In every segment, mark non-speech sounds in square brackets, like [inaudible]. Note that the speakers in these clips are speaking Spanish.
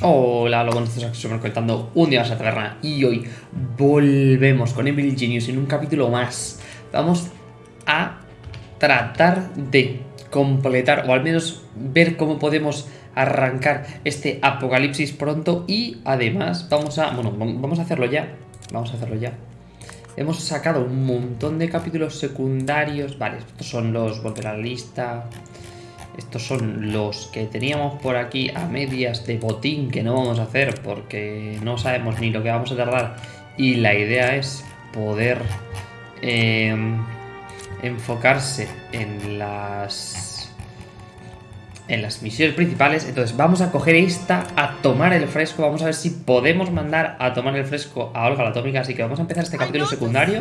Hola, lo buenos días, estamos conectando un día más a taberna y hoy volvemos con Emily Genius en un capítulo más. Vamos a tratar de completar o al menos ver cómo podemos arrancar este apocalipsis pronto y además vamos a, bueno, vamos a hacerlo ya, vamos a hacerlo ya. Hemos sacado un montón de capítulos secundarios, vale, estos son los, volver a la lista, estos son los que teníamos por aquí a medias de botín que no vamos a hacer porque no sabemos ni lo que vamos a tardar. Y la idea es poder eh, enfocarse en las en las misiones principales. Entonces vamos a coger esta a tomar el fresco. Vamos a ver si podemos mandar a tomar el fresco a Olga la Atómica. Así que vamos a empezar este capítulo secundario.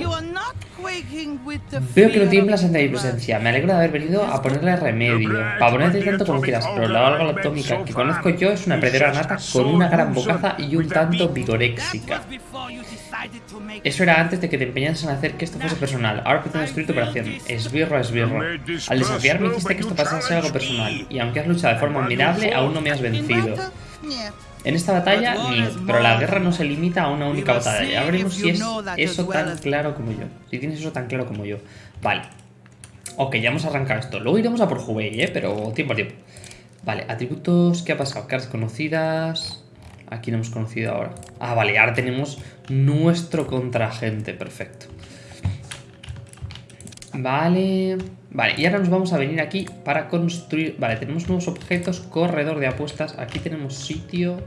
Veo que no tiemblas ante mi presencia. Me alegro de haber venido a ponerle remedio. Para ponerte tanto como quieras, pero la Olga la Atómica que conozco yo es una perdedora nata con una gran bocaza y un tanto vigoréxica. Eso era antes de que te empeñases en hacer que esto fuese personal. Ahora pretendo destruir tu operación. Esbirro, esbirro. Al desafiarme hiciste que esto pasase algo personal. Y aunque has luchado de forma admirable, aún no me has vencido. En esta batalla, ni, pero la guerra no se limita a una única batalla. Ya veremos si es eso tan claro como yo. Si tienes eso tan claro como yo. Vale. Ok, ya hemos arrancado esto. Luego iremos a por Hubei, ¿eh? Pero tiempo a tiempo. Vale, atributos. ¿Qué ha pasado? Caras conocidas. Aquí no hemos conocido ahora. Ah, vale, ahora tenemos nuestro contragente. Perfecto. Vale. Vale, y ahora nos vamos a venir aquí para construir... Vale, tenemos nuevos objetos, corredor de apuestas. Aquí tenemos sitio.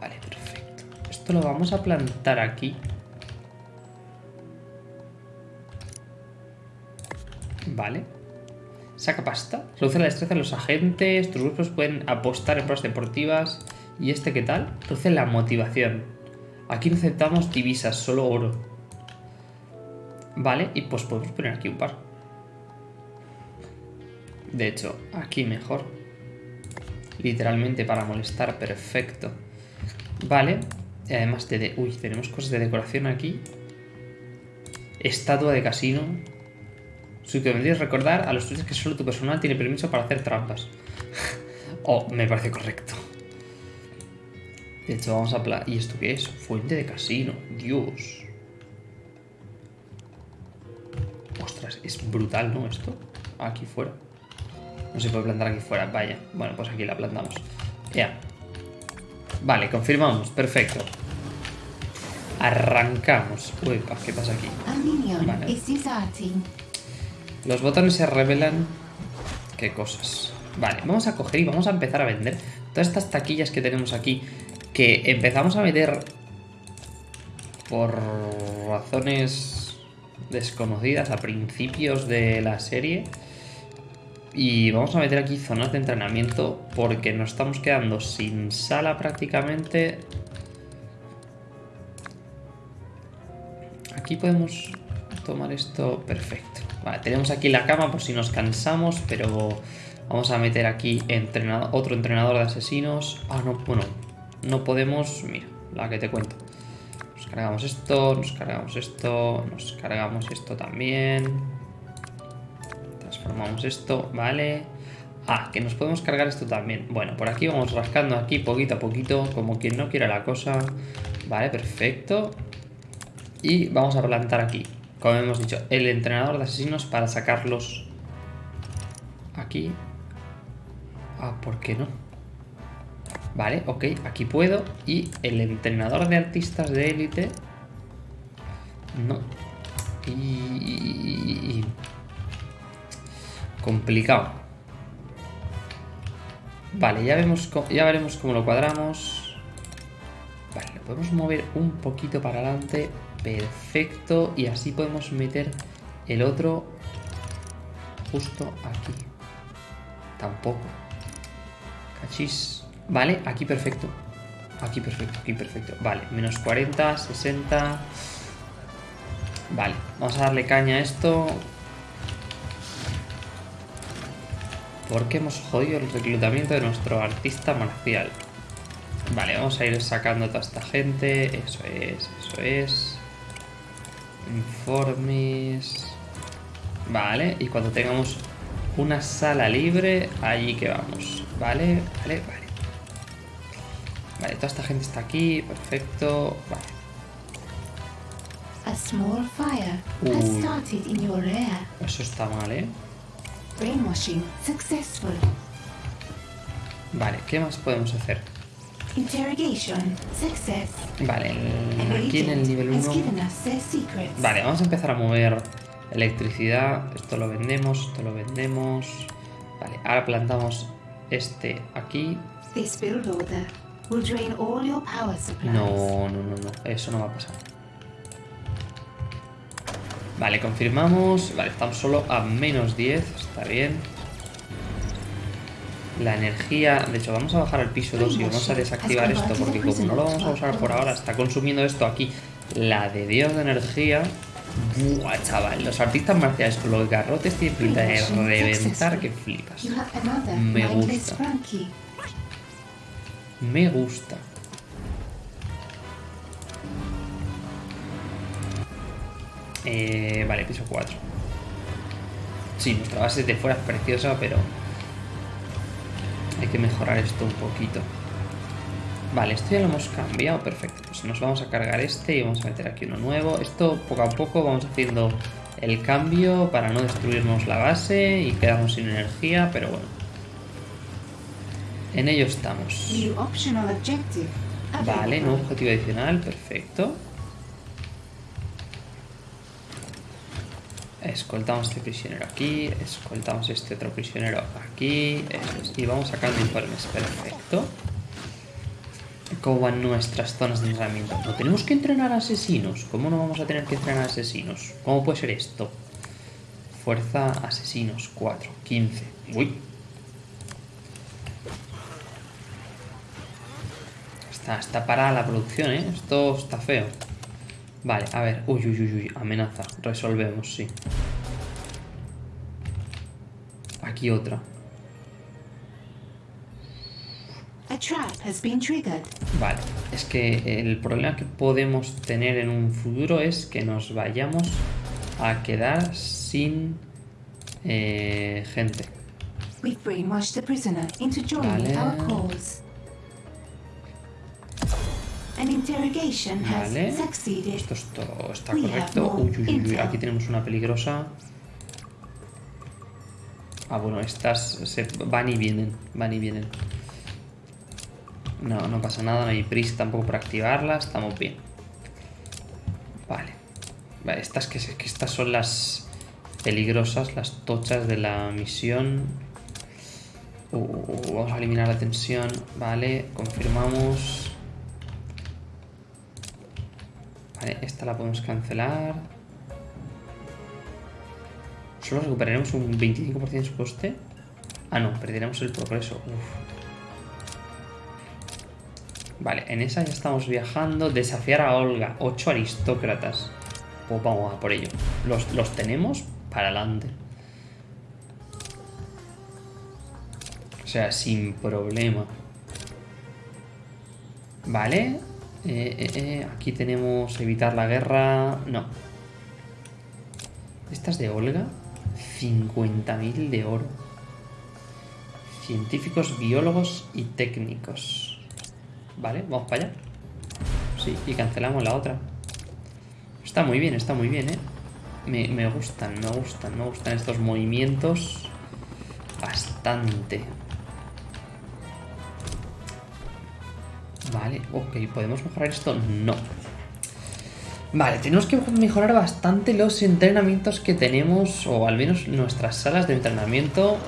Vale, perfecto. Esto lo vamos a plantar aquí. Vale. Saca pasta. Reduce la destreza de los agentes. Tus grupos pueden apostar en pruebas deportivas. ¿Y este qué tal? Reduce la motivación. Aquí no aceptamos divisas, solo oro. Vale, y pues podemos poner aquí un par. De hecho, aquí mejor. Literalmente para molestar, perfecto. Vale, y además de... Uy, tenemos cosas de decoración aquí. Estatua de casino. Su que vendrías recordar a los tuyos que solo tu personal tiene permiso para hacer trampas. [laughs] oh, me parece correcto. De hecho, vamos a... ¿Y esto qué es? Fuente de casino. Dios. Ostras, es brutal, ¿no? Esto. Aquí fuera. No se puede plantar aquí fuera. Vaya. Bueno, pues aquí la plantamos. Ya. Vale, confirmamos. Perfecto. Arrancamos. Uy, ¿qué pasa aquí? Vale. Los botones se revelan... ¿Qué cosas? Vale, vamos a coger y vamos a empezar a vender todas estas taquillas que tenemos aquí que empezamos a meter por razones desconocidas a principios de la serie. Y vamos a meter aquí zonas de entrenamiento porque nos estamos quedando sin sala prácticamente. Aquí podemos tomar esto perfecto. Vale, tenemos aquí la cama por si nos cansamos, pero vamos a meter aquí otro entrenador de asesinos. Ah, no, bueno, no podemos... Mira, la que te cuento. Nos cargamos esto, nos cargamos esto, nos cargamos esto también. Transformamos esto, vale. Ah, que nos podemos cargar esto también. Bueno, por aquí vamos rascando aquí poquito a poquito, como quien no quiera la cosa. Vale, perfecto. Y vamos a plantar aquí, como hemos dicho, el entrenador de asesinos para sacarlos aquí. Ah, ¿por qué no? Vale, ok, aquí puedo. Y el entrenador de artistas de élite... No. Y... Complicado. Vale, ya, vemos, ya veremos cómo lo cuadramos. Vale, lo podemos mover un poquito para adelante. Perfecto. Y así podemos meter el otro justo aquí. Tampoco. Cachis. Vale, aquí perfecto. Aquí perfecto, aquí perfecto. Vale, menos 40, 60... Vale, vamos a darle caña a esto. Porque hemos jodido el reclutamiento de nuestro artista marcial. Vale, vamos a ir sacando a toda esta gente. Eso es, eso es. Informes. Vale, y cuando tengamos una sala libre, allí que vamos. Vale, vale, vale. Vale, toda esta gente está aquí. Perfecto. Vale. A small fire has Uy. started in your lair. Eso está mal, ¿eh? Brainwashing successful. Vale, ¿qué más podemos hacer? Interrogation success. Vale, aquí en el nivel has 1... given us their secrets. Vale, vamos a empezar a mover electricidad. Esto lo vendemos, esto lo vendemos. Vale, ahora plantamos este aquí. This build order will drain all your power supplies. No, no, no, no. Eso no va a pasar. Vale, confirmamos. Vale, estamos solo a menos 10. Está bien. La energía... De hecho, vamos a bajar al piso 2 y vamos a desactivar esto porque como no lo vamos a usar por ahora, está consumiendo esto aquí. La de Dios de energía... Buah, chaval. Los artistas marciales con los garrotes tienen pinta de reventar que flipas. Me gusta. Me gusta. Eh, vale, piso 4. Sí, nuestra base de fuera es preciosa, pero hay que mejorar esto un poquito. Vale, esto ya lo hemos cambiado, perfecto. Pues nos vamos a cargar este y vamos a meter aquí uno nuevo. Esto poco a poco vamos haciendo el cambio para no destruirnos la base y quedarnos sin energía, pero bueno. En ello estamos. Vale, nuevo objetivo adicional, perfecto. Escoltamos este prisionero aquí, escoltamos este otro prisionero aquí, es, y vamos sacando informes, perfecto. ¿Cómo van nuestras zonas de entrenamiento? ¿No tenemos que entrenar asesinos? ¿Cómo no vamos a tener que entrenar asesinos? ¿Cómo puede ser esto? Fuerza asesinos, 4, 15. Uy, Está, está parada la producción, ¿eh? Esto está feo. Vale, a ver. Uy, uy, uy, uy. Amenaza. Resolvemos, sí. Aquí otra. Vale. Es que el problema que podemos tener en un futuro es que nos vayamos a quedar sin eh, gente. Vale. Vale. Esto está correcto. Uy, uy, uy. Aquí tenemos una peligrosa. Ah, bueno, estas se van y vienen. Van y vienen. No, no pasa nada, no hay prisa tampoco por activarlas. Estamos bien. Vale. Vale, estas que, que estas son las peligrosas, las tochas de la misión. Uh, uh, uh, vamos a eliminar la tensión. Vale, confirmamos. Vale, esta la podemos cancelar. Solo recuperaremos un 25% de su coste. Ah, no, perderemos el progreso. Vale, en esa ya estamos viajando. Desafiar a Olga. Ocho aristócratas. Pues vamos por ello. Los, los tenemos para adelante. O sea, sin problema. Vale. Eh, eh, eh, Aquí tenemos evitar la guerra. No. Estas de Olga. 50.000 de oro. Científicos, biólogos y técnicos. Vale, vamos para allá. Sí, y cancelamos la otra. Está muy bien, está muy bien, ¿eh? Me, me gustan, me gustan, me gustan estos movimientos. Bastante. Vale, ok, ¿podemos mejorar esto? No. Vale, tenemos que mejorar bastante los entrenamientos que tenemos, o al menos nuestras salas de entrenamiento,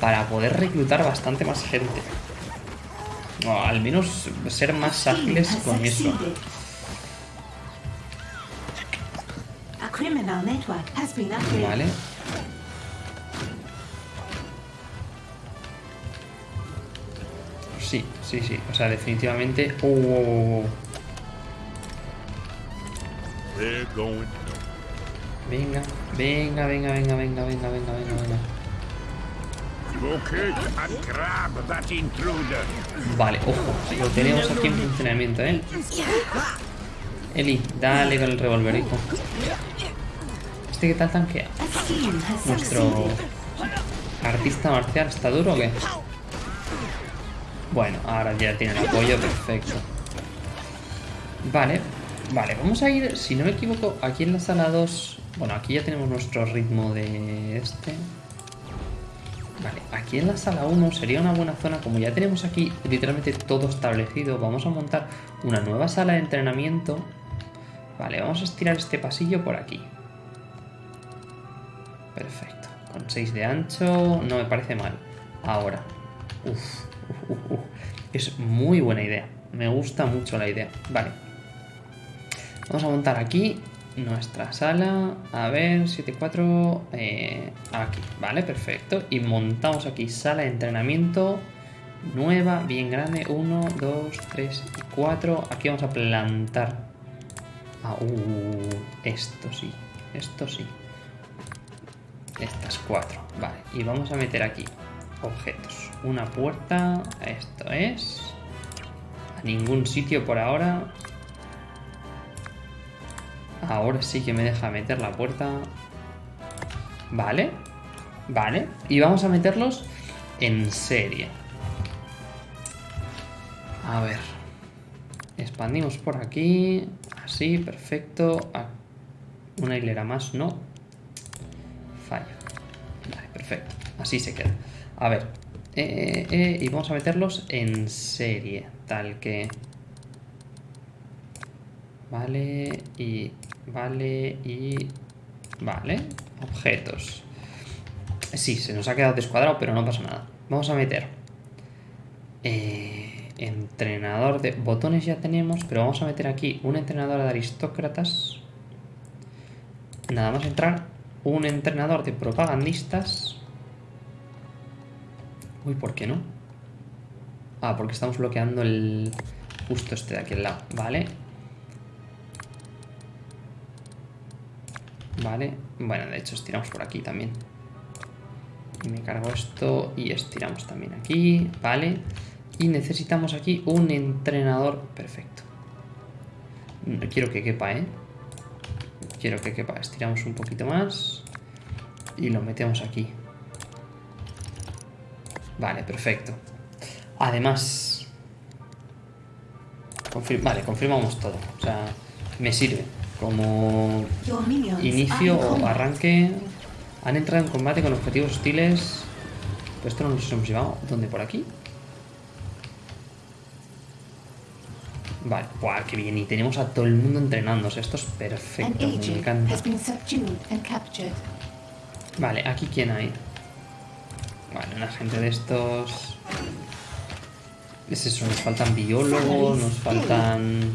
para poder reclutar bastante más gente. O al menos ser más ágiles con eso. Vale. Sí, sí, sí. O sea, definitivamente. Oh, oh, oh. Going. Venga, venga, venga, venga, venga, venga, venga, venga, venga. Vale, ojo, lo tenemos aquí en funcionamiento, ¿eh? Eli, dale con el revólver, hijo. ¿Este qué tal tanquea? Nuestro artista marcial está duro o qué? Bueno, ahora ya tiene el apoyo, perfecto. Vale, vale, vamos a ir, si no me equivoco, aquí en la sala 2... Bueno, aquí ya tenemos nuestro ritmo de este. Vale, aquí en la sala 1 sería una buena zona, como ya tenemos aquí literalmente todo establecido, vamos a montar una nueva sala de entrenamiento. Vale, vamos a estirar este pasillo por aquí. Perfecto, con 6 de ancho, no me parece mal. Ahora, Uf, [laughs] es muy buena idea, me gusta mucho la idea. Vale, vamos a montar aquí nuestra sala, a ver, 7-4, eh, aquí, vale, perfecto. Y montamos aquí sala de entrenamiento nueva, bien grande, 1, 2, 3 y 4. Aquí vamos a plantar. Ah, uh, esto sí, esto sí. Estas cuatro, vale. Y vamos a meter aquí objetos. Una puerta, esto es... A ningún sitio por ahora. Ahora sí que me deja meter la puerta. Vale. Vale. Y vamos a meterlos en serie. A ver. Expandimos por aquí. Así, perfecto. Ah, Una hilera más, no. Fallo. Vale, perfecto. Así se queda. A ver. Eh, eh, eh, y vamos a meterlos en serie. Tal que... Vale, y Vale, y... Vale, objetos. Sí, se nos ha quedado descuadrado, pero no pasa nada. Vamos a meter... Eh, entrenador de... Botones ya tenemos, pero vamos a meter aquí un entrenador de aristócratas. Nada más entrar. Un entrenador de propagandistas. Uy, ¿por qué no? Ah, porque estamos bloqueando el... Justo este de aquí al lado. Vale, Vale, bueno, de hecho estiramos por aquí también. Y me cargo esto y estiramos también aquí, vale. Y necesitamos aquí un entrenador perfecto. Quiero que quepa, ¿eh? Quiero que quepa. Estiramos un poquito más y lo metemos aquí. Vale, perfecto. Además... vale, confirmamos todo. O sea, me sirve como inicio o arranque. Han entrado en combate con objetivos hostiles. Pues esto no nos hemos llevado. ¿Dónde? ¿Por aquí? Vale, ¡buah, qué bien! Y tenemos a todo el mundo entrenándose. Esto es perfecto, me encanta. Vale, ¿aquí quién hay? Vale, una gente de estos... Es eso, nos faltan biólogos, nos faltan...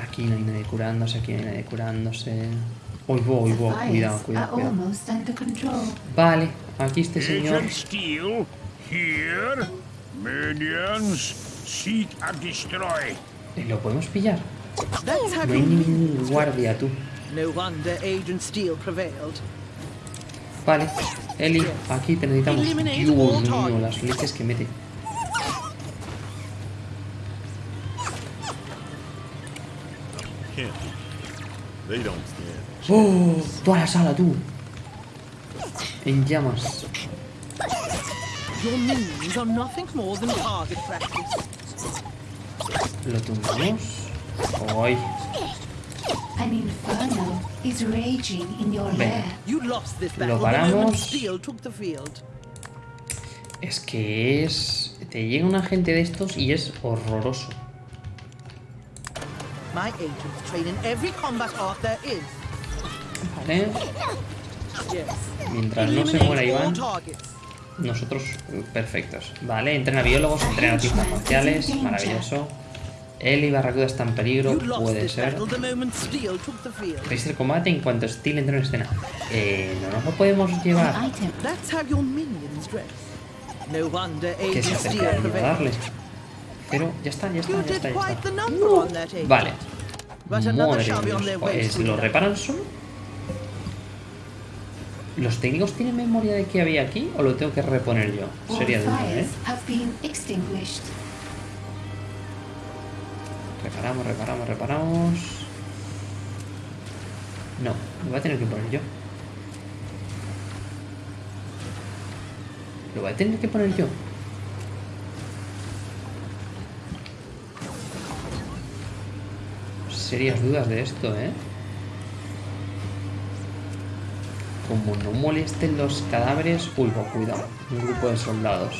Aquí no hay nadie curándose, aquí no hay nadie curándose. Uy, uy, uy, cuidado, cuidado, cuidado. Vale, aquí este señor. Steel, here, minions, seek and destroy. Eh, ¿Lo podemos pillar? No hay ningún guardia, tú. No wonder Agent Steel prevailed. Vale, Eli, aquí te necesitamos. Dios mío, las leches que mete. They don't stand. ¡Oh! Toda la sala, tú. En llamas. Your minions are nothing more than target practice. Lo tumbamos. ¡Ay! An inferno is raging in your Venga. lair. You lost this Lo battle the moment paramos. Steel took the field. Es que es... Te llega un agente de estos y es horroroso. My agents train in every combat art there is. Vale. Mientras no se muera Iván, nosotros perfectos. Vale, entrena biólogos, entrena artistas marciales, maravilloso. Eli Barracuda está en peligro, puede ser. Registra el combate en cuanto Steel entre en escena. Eh, no nos lo podemos llevar. An item. That's how your minions dress. No wonder Que se acercaría a darle. Pero ya está, ya está, ya está, ya. Vale. Madre Pues, ¿Lo reparan solo? ¿Los técnicos tienen memoria de qué había aquí o lo tengo que reponer yo? Sería duda, ¿eh? Reparamos, reparamos, reparamos. No, me voy a tener que poner yo. Lo voy a tener que poner yo. Serias dudas de esto, ¿eh? Como no molesten los cadáveres... Uy, cuidado. Un grupo de soldados.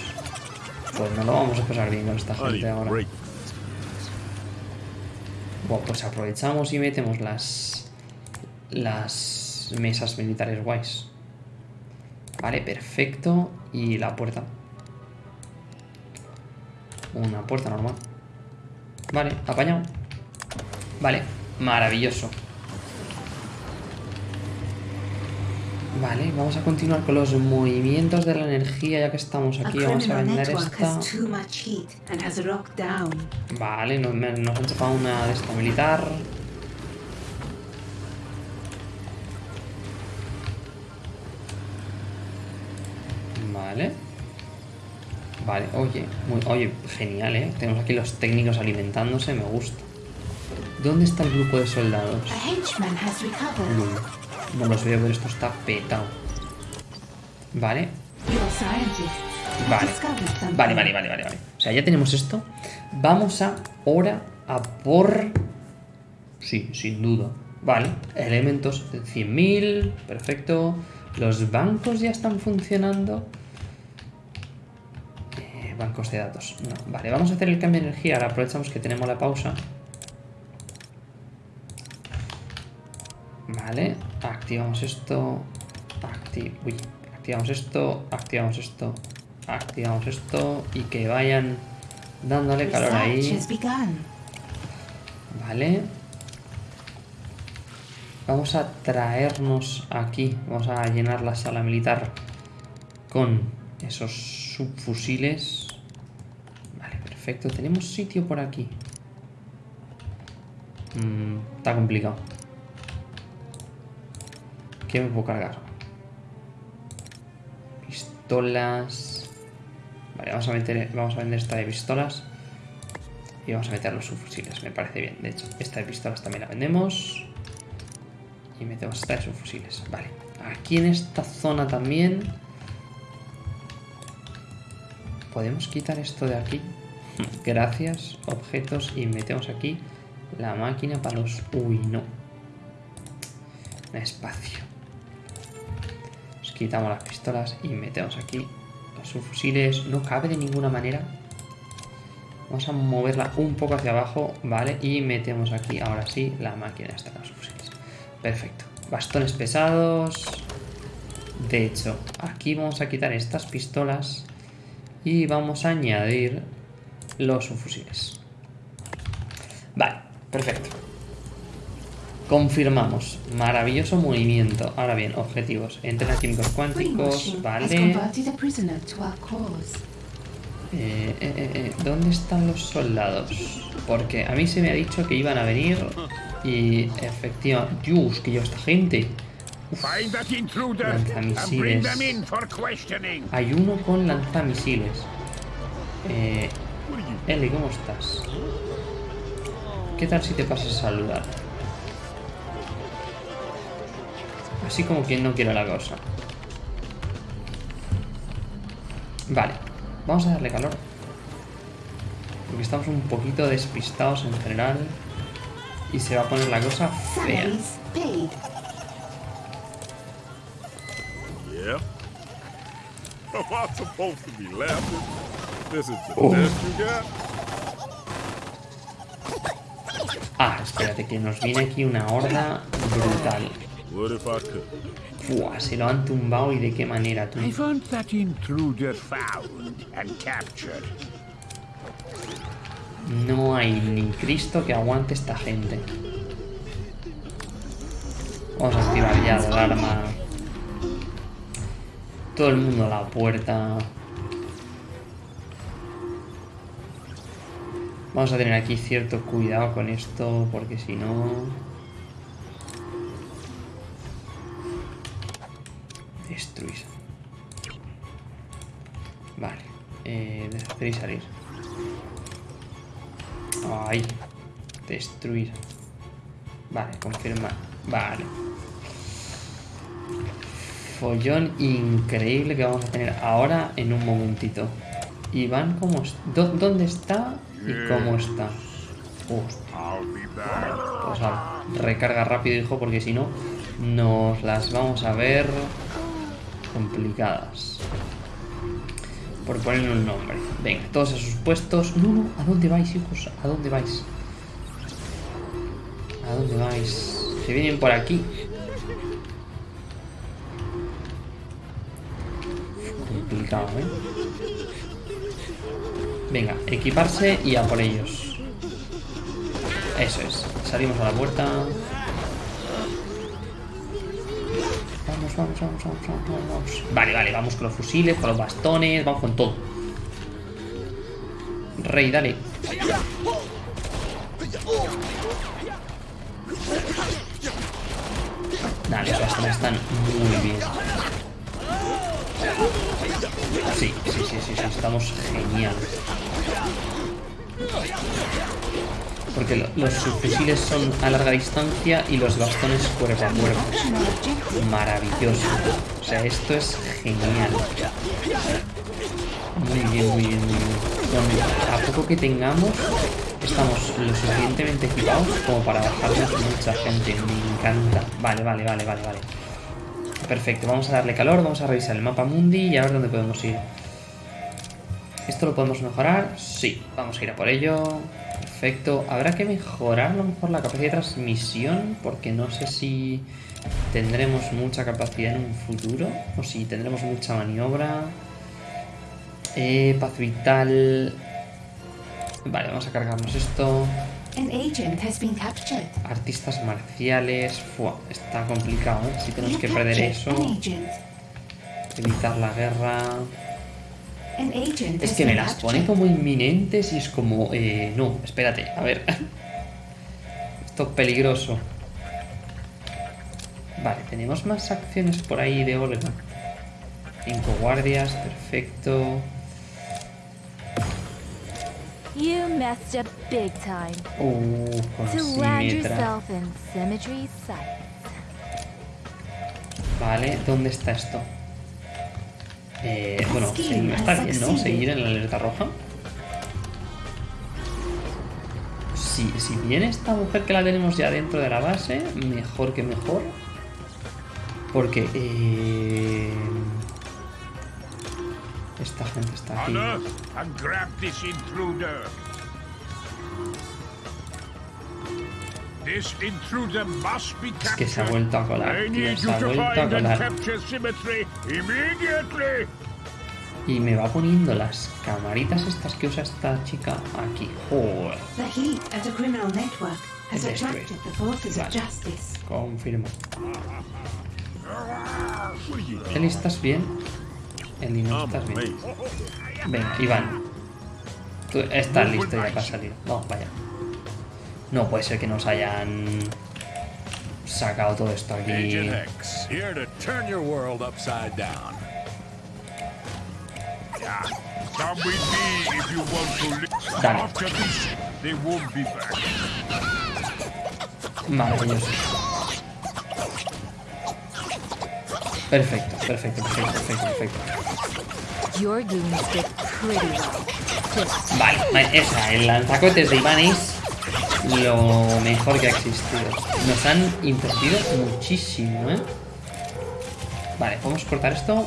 Pues no lo vamos a pasar bien con esta gente ahora. Bueno, pues aprovechamos y metemos las las mesas militares guays. Vale, perfecto. Y la puerta. Una puerta normal. Vale, apañado. Vale, maravilloso. Vale, vamos a continuar con los movimientos de la energía ya que estamos aquí. Vamos a vender esta. Vale, nos, nos han chapado una de esta militar. Vale. Vale, oye, muy, oye, genial, ¿eh? Tenemos aquí los técnicos alimentándose, me gusta. ¿Dónde está el grupo de soldados? No, los veo, pero esto está petado. Vale, Vale. Vale, vale, vale, vale, vale. O sea, ya tenemos esto. Vamos a ahora a por... Sí, sin duda. Vale, elementos de 100.000, perfecto. Los bancos ya están funcionando. Eh, bancos de datos. No, vale, vamos a hacer el cambio de energía. Ahora aprovechamos que tenemos la pausa. Vale, activamos esto. Acti uy, activamos esto, activamos esto, activamos esto y que vayan dándole calor ahí. Vale. Vamos a traernos aquí. Vamos a llenar la sala militar con esos subfusiles. Vale, perfecto. Tenemos sitio por aquí. Mm, está complicado. ¿Qué me puedo cargar? Pistolas. Vale, vamos a meter, vamos a vender esta de pistolas. Y vamos a meter los subfusiles, me parece bien. De hecho, esta de pistolas también la vendemos. Y metemos esta de subfusiles. Vale. Aquí en esta zona también. Podemos quitar esto de aquí. [laughs] Gracias, objetos. Y metemos aquí la máquina para los... Uy, no. Espacio. Quitamos las pistolas y metemos aquí los subfusiles. No cabe de ninguna manera. Vamos a moverla un poco hacia abajo, ¿vale? Y metemos aquí, ahora sí, la máquina esta de los fusiles. Perfecto. Bastones pesados. De hecho, aquí vamos a quitar estas pistolas y vamos a añadir los subfusiles. Vale, perfecto. Confirmamos. Maravilloso movimiento. Ahora bien, objetivos. Entrena químicos cuánticos, vale. Eh, eh, eh, eh, ¿Dónde están los soldados? Porque a mí se me ha dicho que iban a venir y efectivamente... Dios, que yo esta gente. Bring Lanzamisiles. them in for questioning. Hay uno con lanzamisiles. Eh, Eli, ¿cómo estás? ¿Qué tal si te pasas a saludar? Así como quien no quiere la cosa. Vale, vamos a darle calor. Porque estamos un poquito despistados en general. Y se va a poner la cosa fea. [laughs] Oh. Ah, espérate, que nos viene aquí una horda brutal. What if I could? Fua, se lo han tumbado y de qué manera, tú. I that intruder found and captured. No hay ni Cristo que aguante esta gente. Vamos a activar ya la alarma. Todo el mundo a la puerta. Vamos a tener aquí cierto cuidado con esto, porque si no... Eh, y salir. Ay. Destruir. Vale, confirma. Vale. follón increíble que vamos a tener ahora en un momentito. Iván, ¿cómo es- dó- ¿dónde está y cómo está? I'll be back. pues a recarga rápido, hijo, porque si no, nos las vamos a ver complicadas. Por ponerle un nombre. Venga, todos a sus puestos. No, no, ¿a dónde vais, hijos? ¿A dónde vais? ¿A dónde vais? Se vienen por aquí. Complicado, ¿eh? Venga, equiparse y a por ellos. Eso es. Salimos a la puerta. Vamos, vamos, vamos, vamos, vamos, vamos. Vale, vale, vamos con los fusiles, con los bastones, vamos con todo. Rey, dale. Dale, los bastones están muy bien. Sí, sí, sí, sí, sí, estamos genial. Porque lo- los subfusiles son a larga distancia y los bastones cuerpo a cuerpo. Maravilloso. O sea, esto es genial. Muy bien, muy bien, muy bien. Con- a poco que tengamos, estamos lo suficientemente equipados como para bajarnos mucha gente. Me encanta. Vale, vale, vale, vale, vale. Perfecto, vamos a darle calor, vamos a revisar el mapa mundi y a ver dónde podemos ir. ¿Esto lo podemos mejorar? Sí, vamos a ir a por ello. Perfecto. Habrá que mejorar a lo mejor la capacidad de transmisión porque no sé si tendremos mucha capacidad en un futuro o si tendremos mucha maniobra. Eh, paz vital. Vale, vamos a cargarnos esto. Artistas marciales. Fua, está complicado, ¿eh? Si tenemos que perder eso. Evitar la guerra. Es que me las pone como inminentes y es como... Eh, no, espérate, a ver. Esto es peligroso. Vale, tenemos más acciones por ahí de Olga. Cinco guardias, perfecto. You messed up big time Uh, con to land Symmetra. yourself in Symmetry Sight. Vale, ¿dónde está esto? Eh, bueno, está bien, ¿no? Seguir en la alerta roja. Si, si viene esta mujer que la tenemos ya dentro de la base, mejor que mejor. Porque eh, esta gente está aquí. Es que se ha vuelto a colar, I tío, need se you ha to vuelto a find and colar. capture Symmetry immediately. Y me va poniendo las camaritas estas que usa esta chica aquí. Joder, The heat of the criminal network has This way. attracted the forces Vale. of justice. confirmo. Eli, ¿estás bien? Eli, no estás bien. Venga, Iván. Tú estás listo ya para salir. Vamos, vaya. No puede ser que nos hayan sacado todo esto aquí. Dale. Maravilloso. Perfecto, perfecto, perfecto, perfecto, perfecto. Vale, vale, esa, el lanzacohetes de Iván es lo mejor que ha existido. Nos han invertido muchísimo, ¿eh? Vale, podemos cortar esto.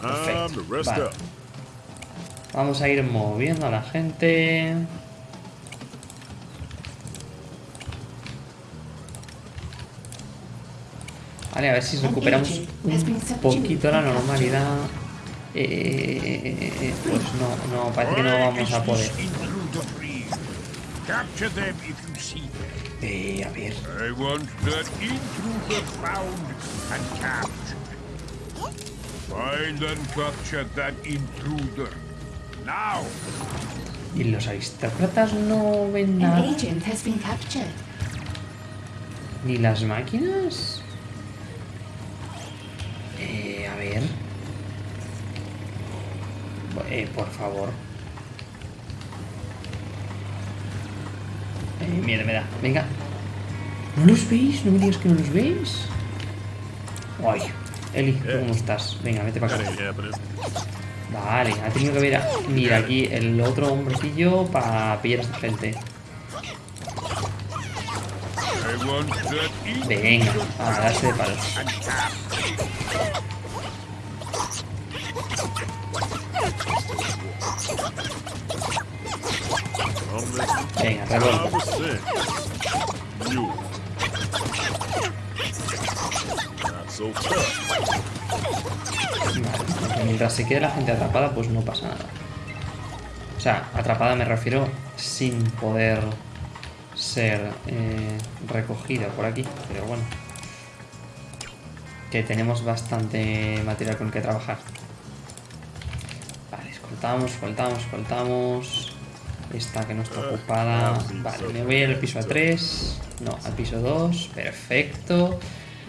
Perfecto. Vale. Vamos a ir moviendo a la gente. Vale, a ver si recuperamos un poquito la normalidad. Eh, pues no, no, parece que no vamos a poder. Capture them if you see them. Eh, a ver. I want that intruder found and captured. Find and capture that intruder. Now! ¿Y los aristócratas no ven An nada? agent has been captured. ¿Ni las máquinas? Eh, a ver. Eh, por favor. Eh, miedo me da. Venga. ¿No los veis? ¿No me digas que no los veis? Ay, Eli, ¿tú ¿cómo estás? Venga, vete para acá. Vale, ha tenido que ver a... Mira, aquí el otro hombrecillo para pillar a esta gente. Venga, a darse de palos. Venga, revuelta. 100%. You. Not so tough. Vale, mientras se quede la gente atrapada, pues no pasa nada. O sea, atrapada me refiero sin poder ser eh, recogida por aquí, pero bueno. Que tenemos bastante material con el que trabajar. Vale, escoltamos, escoltamos, escoltamos. Esta que no está ocupada. Vale, me voy al piso a 3. No, al piso 2. Perfecto.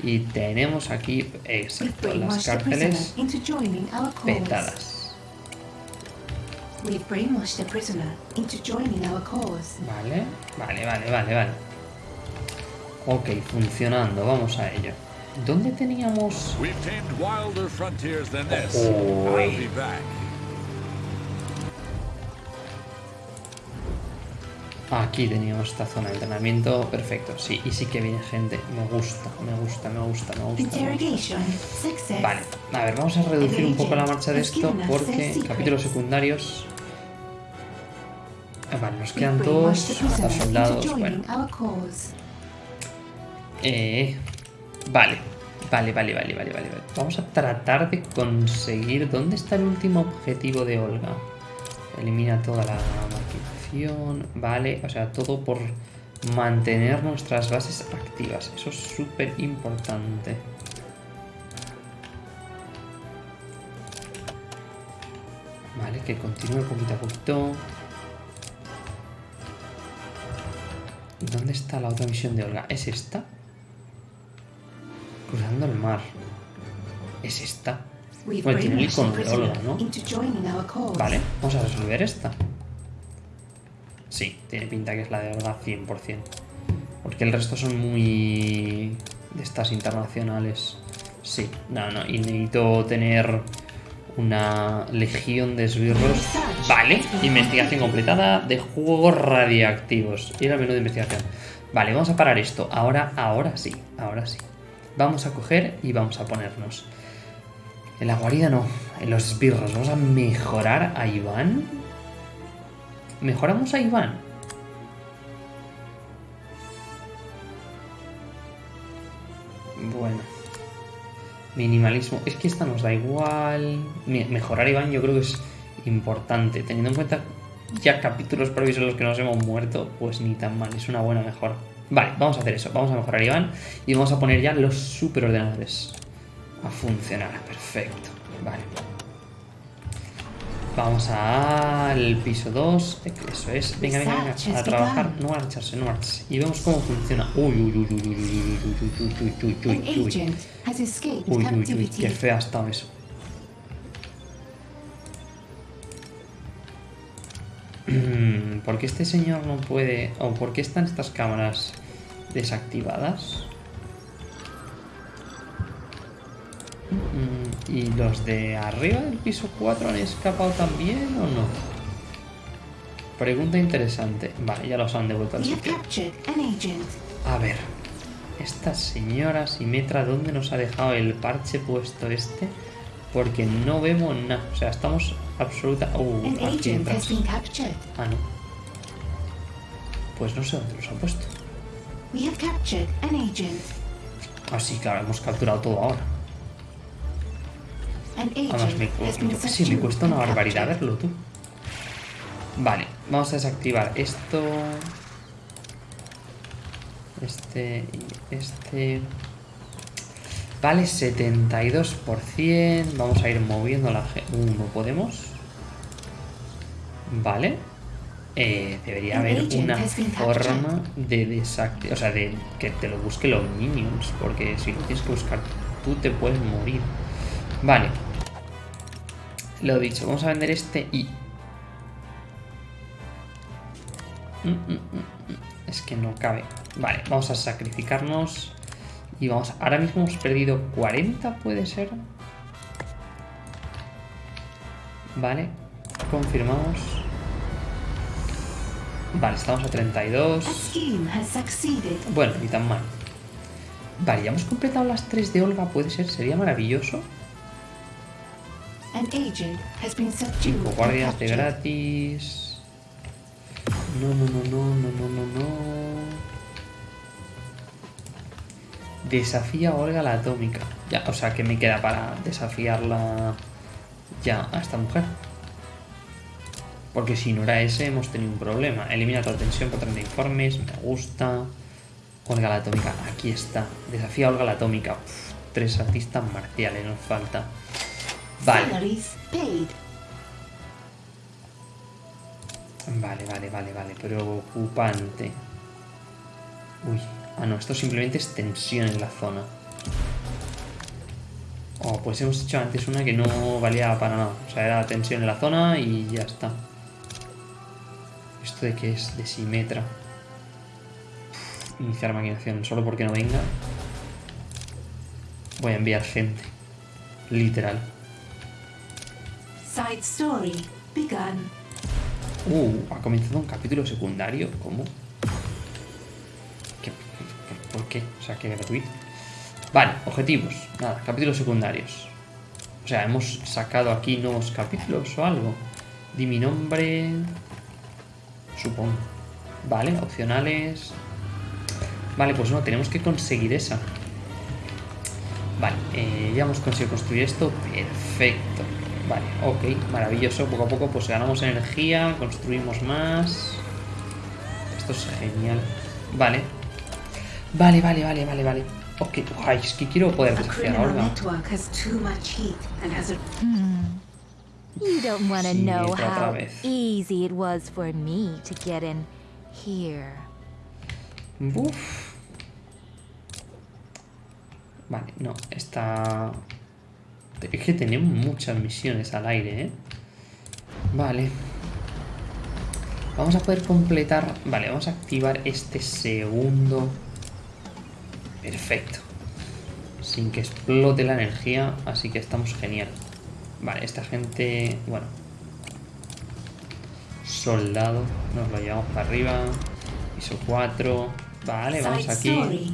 Y tenemos aquí, We've exacto, las brainwashed the prisoner cárceles into joining our cause. petadas. Vale, vale, vale, vale, vale. Ok, funcionando, vamos a ello. ¿Dónde teníamos...? We've Aquí teníamos esta zona de entrenamiento, perfecto, sí, y sí que viene gente, me gusta, me gusta, me gusta, me gusta. me. Vale, a ver, vamos a reducir un poco la marcha de esto porque capítulos secundarios... Ah, Vale, nos quedan dos, hasta soldados, bueno. Eh, vale, vale, vale, vale, vale, vale, vale. Vamos a tratar de conseguir... ¿Dónde está el último objetivo de Olga? Elimina toda la vale, o sea, todo por mantener nuestras bases activas. Eso es súper importante. Vale, que continúe poquito a poquito. ¿Dónde está la otra misión de Olga? ¿Es esta? Cruzando el mar. ¿Es esta? Bueno, tiene el Olga, ¿no? Vale, vamos a resolver esta. Sí, tiene pinta que es la de Olga 100%. Porque el resto son muy... de estas internacionales. Sí, no, no, y necesito tener una legión de esbirros. Vale, investigación completada de juegos radiactivos. Ir al menú de investigación. Vale, vamos a parar esto. Ahora, ahora sí, ahora sí. Vamos a coger y vamos a ponernos. En la guarida no, en los esbirros. Vamos a mejorar a Iván. Mejoramos a Iván. Bueno. Minimalismo. Es que esta nos da igual. Me- Mejorar a Iván yo creo que es importante. Teniendo en cuenta ya capítulos previos en los que nos hemos muerto, pues ni tan mal. Es una buena mejora. Vale, vamos a hacer eso. Vamos a mejorar a Iván y vamos a poner ya los superordenadores a funcionar. Perfecto. Vale. Vamos al piso 2. Eso es. Venga, venga, venga. A trabajar. No marcharse, no marcharse. Y vemos cómo funciona. Uy, uy, uy, uy, uy, uy, uy, uy, uy, uy, uy, uy, uy, uy. Uy, uy, uy, captivity. qué feo ha estado eso. Mm, ¿Por qué este señor no puede... o por qué están estas cámaras desactivadas? ¿Y los de arriba del piso 4 han escapado también o no? Pregunta interesante. Vale, ya los han devuelto al sitio. A ver, esta señora Simetra, ¿dónde nos ha dejado el parche puesto este? Porque no vemos nada. O sea, estamos absoluta. Uh, aquí. Ah, no. Pues no sé dónde los ha puesto. Agent. Ah, sí, claro, hemos capturado todo ahora. Además, agent me, yo me cuesta una barbaridad verlo tú. Vale, vamos a desactivar esto. Este y este. Vale, 72%. Vamos a ir moviendo la G. Uh, ¿no podemos? Vale. Eh, debería haber una forma de desactivar. O sea, de que te lo busque los minions. Porque si lo tienes que buscar tú, te puedes morir. Vale. Lo dicho, vamos a vender este y. Mm, mm, mm. Es que no cabe. Vale, vamos a sacrificarnos. Y vamos, ahora mismo hemos perdido 40, puede ser. Vale, confirmamos. Vale, estamos a 32. A scheme has succeeded. Bueno, ni tan mal. Vale, ya hemos completado las 3 de Olga, puede ser, sería maravilloso. An agent has been subdued 5 and guardias de gratis. No, no, no, no, no, no, no, no. Desafía a Olga la atómica. Ya, o sea, que me queda para desafiarla ya a esta mujer. Porque si no era ese, hemos tenido un problema. Elimina toda tensión por 30 informes. Me gusta. Olga la atómica. Aquí está. Desafía a Olga la atómica. Uf, tres artistas marciales nos falta. Vale. Vale, vale, vale, vale. Preocupante. Uy. Ah, no, esto simplemente es tensión en la zona. Oh, pues hemos hecho antes una que no valía para nada. O sea, era tensión en la zona y ya está. ¿Esto de qué es? De Simetra. Uf, Iniciar maquinación. Solo porque no venga. Voy a enviar gente. Literal. Side story begun. Uh, ha comenzado un capítulo secundario. ¿Cómo? ¿Qué? ¿Por, qué? O sea, que gratuito. Vale, objetivos. Nada, capítulos secundarios. O sea, hemos sacado aquí nuevos capítulos o algo. Di mi nombre. Supongo. Vale, opcionales. Vale, pues no, tenemos que conseguir esa. Vale, eh, ya hemos conseguido construir esto. Perfecto. Vale, ok, maravilloso. Poco a poco pues ganamos energía, construimos más. Esto es genial. Vale. Vale, vale, vale, vale, vale. Ok, Ay, es que quiero poder desafiar a criminal Olga. network has too much heat and has a You don't want to Sí, know otra how vez. easy it was for me to get in here. Uf. Vale, no, Es que tenemos muchas misiones al aire, ¿eh? Vale. Vamos a poder completar... Vale, vamos a activar este segundo. Perfecto. Sin que explote la energía, así que estamos genial. Vale, esta gente... Bueno. Soldado. Nos lo llevamos para arriba. Piso 4. Vale, vamos aquí.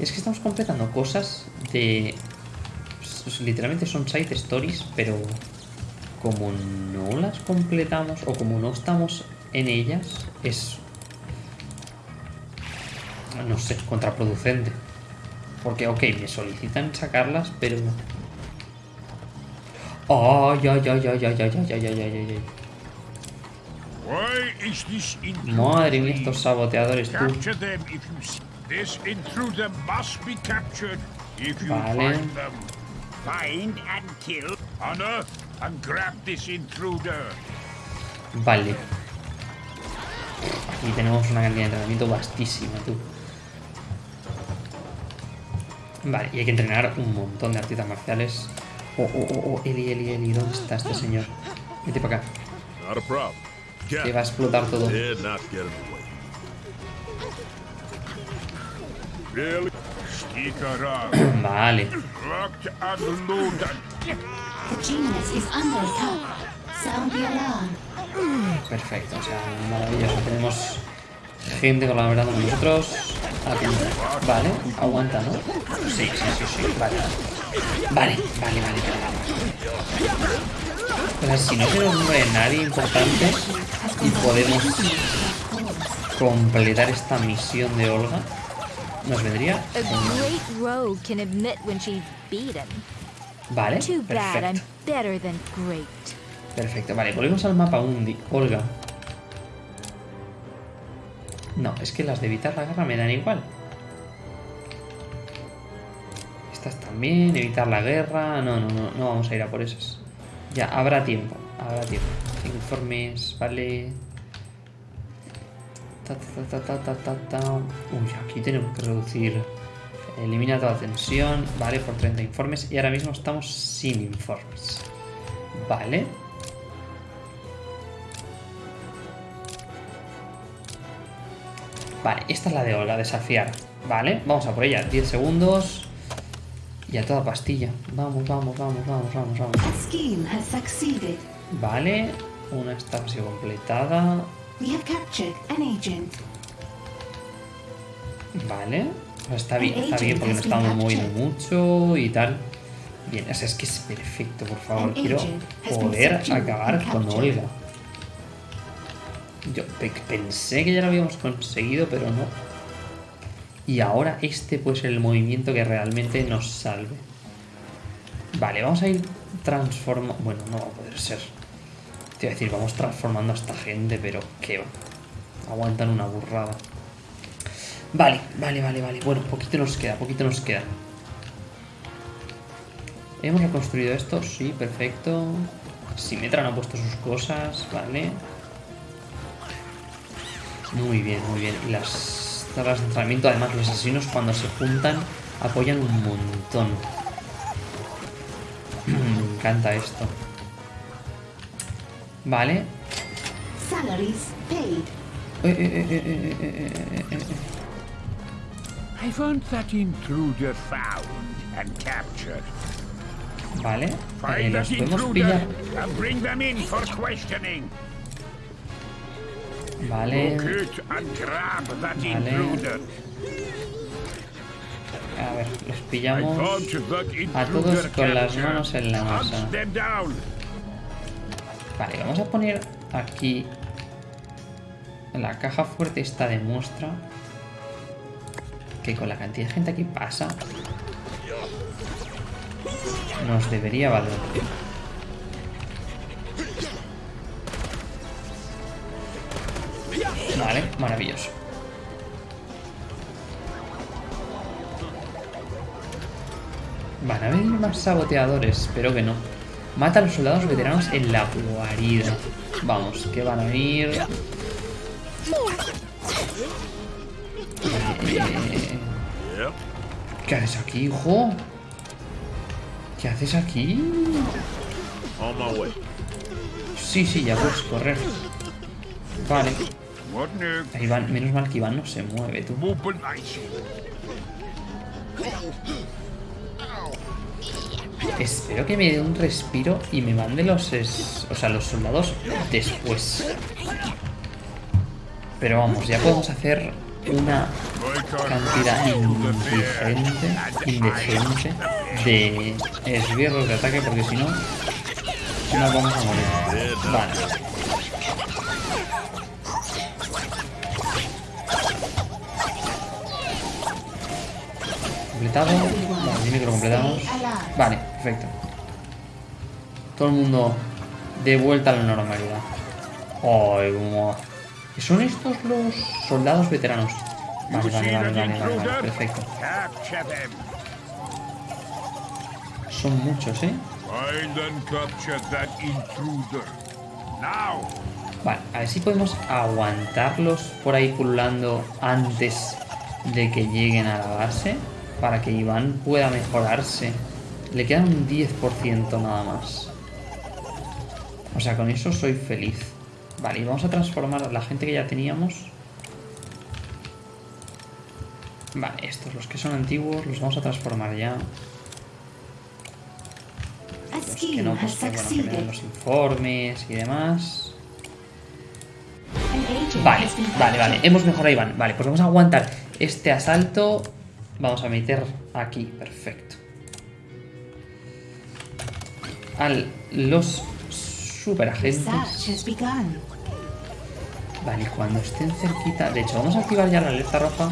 Es que estamos completando cosas de... pues, literalmente son side stories, pero como no las completamos o como no estamos en ellas, es... No sé, contraproducente. Porque, ok, me solicitan sacarlas, pero... ¡Ay, ay, ay, ay, ay, ay, ay, ay, ay, ay, ay, Madre mía, estos saboteadores, tú. This intruder must be captured if you Vale. find them. Find and kill. Unearth and grab this intruder. Vale. Aquí tenemos una cantidad de entrenamiento vastísima, tú. Vale, y hay que entrenar un montón de artistas marciales. Oh, oh, oh, oh, Eli, Eli, Eli, ¿dónde está este señor? Vete para acá, Not a problem. que va a explotar todo. Alarm. perfecto, o sea, maravilloso. Tenemos gente colaborando con nosotros. Aquí. Vale, aguanta, ¿no? Sí, sí, sí, sí, vale. Vale, vale, vale, vale. Si no se nos muere nadie importante y podemos completar esta misión de Olga, nos vendría A genial. great rogue can admit when she's beaten. Vale, Too bad I'm perfecto. better than great. Perfecto, vale, volvemos al mapa Undi. Olga. No, es que las de evitar la guerra me dan igual. Estas también, evitar la guerra. No, no, no, no vamos a ir a por esas. Ya, habrá tiempo, habrá tiempo. Informes, vale. Ta, ta, ta. Uy, aquí tenemos que reducir. Elimina toda tensión, vale, por 30 informes. Y ahora mismo estamos sin informes. Vale. Vale, esta es la de Olga, desafiar. Vale, vamos a por ella. 10 segundos. Y a toda pastilla. Vamos, vamos, vamos, vamos, vamos, vamos. Vale, una casi completada. We have captured an agent. Vale, está bien, está bien porque no estamos moviendo mucho y tal. Bien, o sea, es que es perfecto, por favor. Quiero poder acabar con Olga. Yo pe- pensé que ya lo habíamos conseguido, pero no. Y ahora este puede ser el movimiento que realmente nos salve. Vale, vamos a ir transformando... Bueno, no va a poder ser. Te decir, vamos transformando a esta gente, pero va. Aguantan una burrada. Vale, vale, vale, vale. Bueno, poquito nos queda, poquito nos queda. ¿Hemos reconstruido esto? Sí, perfecto. Simetra no ha puesto sus cosas, vale. Muy bien, muy bien. Las tablas de entrenamiento, además, los asesinos cuando se juntan apoyan un montón. [clears throat] Me encanta esto. Vale. Salaries paid. Eh, eh, eh, I found that intruder found and captured. Vale. Find that intruder and bring them in for questioning. Vale. And grab that vale. intruder. A ver, los pillamos a todos con las manos en la masa. Vale, vamos a poner aquí la caja fuerte esta de muestra que con la cantidad de gente que pasa nos debería valer. Vale, maravilloso. Van a venir más saboteadores, espero que no. Mata a los soldados veteranos en la guarida. Vamos, que van a venir. Eh. ¿Qué haces aquí, hijo? ¿Qué haces aquí? Sí, sí, ya puedes correr. Vale. Ahí van, menos mal que Iván no se mueve, tú. Espero que me dé un respiro y me mande los, o sea, los soldados después. Pero vamos, ya podemos hacer una cantidad indigente, indecente de esbirros de ataque porque si no, nos vamos a morir. Vale. Completado. Vale, completamos. Vale, perfecto. Todo el mundo de vuelta a la normalidad. Ay, cómo- ¿Son estos los soldados veteranos? Vale, vale, vale, vale, vale, intruder? perfecto. Son muchos, ¿eh? Vale, a ver si podemos aguantarlos por ahí pululando antes de que lleguen a la base. Para que Iván pueda mejorarse. Le queda un 10% nada más. O sea, con eso soy feliz. Vale, y vamos a transformar a la gente que ya teníamos. Vale, estos, los que son antiguos, los vamos a transformar ya. Los que no, pues bueno, que me succeeded. los informes y demás. Vale, vale, vale. Hemos mejorado a Iván. Vale, pues vamos a aguantar este asalto. Vamos a meter aquí. Perfecto. A los super agentes. Research has begun. Vale, cuando estén cerquita. De hecho, vamos a activar ya la alerta roja.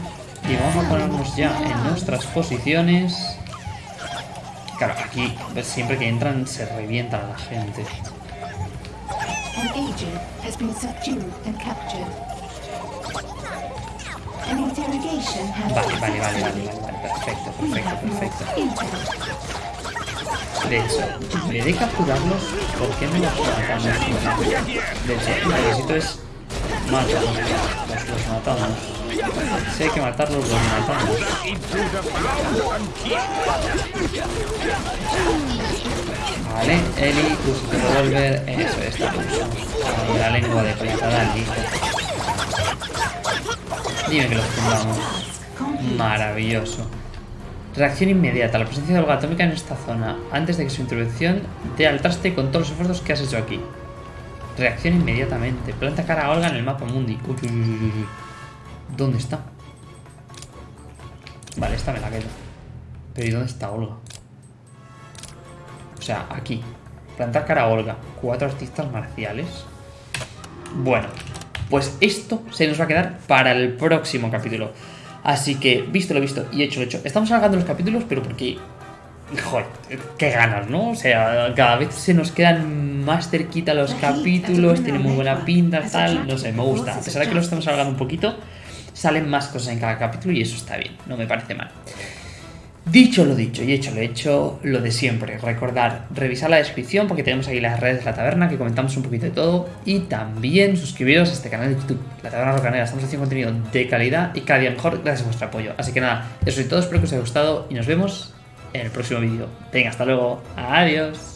Y vamos a ponernos ya en nuestras posiciones. Claro, aquí pues, siempre que entran se revientan a la gente. An agent has been subdued and captured. Vale, vale, vale, vale, vale, vale. Perfecto, perfecto, perfecto. De hecho, vez de capturarlos, ¿por qué no los matamos? De hecho, lo que necesito es matarlos. Los, los matamos. Si hay que matarlos, los matamos. Vale, Eli, usa tu revólver. Eso. Ahí, la lengua de platada al hijo. Dime que los tumbamos. Maravilloso. Reacción inmediata. La presencia de Olga atómica en esta zona. Antes de que su intervención dé al traste con todos los esfuerzos que has hecho aquí. Reacción inmediatamente. Planta cara a Olga en el mapa mundi. Uy, uy, uy. ¿Dónde está? Vale, esta me la quedo. Pero ¿y dónde está Olga? O sea, aquí. Plantar cara a Olga. Cuatro artistas marciales. Bueno, pues esto se nos va a quedar para el próximo capítulo. Así que, visto lo visto y hecho lo hecho, estamos alargando los capítulos, pero porque. Joder, qué ganas, ¿no? O sea, cada vez se nos quedan más cerquita los capítulos, tiene muy buena pinta, tal. No sé, me gusta. A pesar de que lo estamos alargando un poquito, salen más cosas en cada capítulo y eso está bien, no me parece mal. Dicho lo dicho y hecho lo hecho, lo de siempre. Recordar, revisar la descripción porque tenemos aquí las redes de la taberna que comentamos un poquito de todo. Y también suscribiros a este canal de YouTube, La Taberna Rocanera. Estamos haciendo contenido de calidad y cada día mejor gracias a vuestro apoyo. Así que nada, eso es todo, espero que os haya gustado y nos vemos en el próximo vídeo. Venga, hasta luego. Adiós.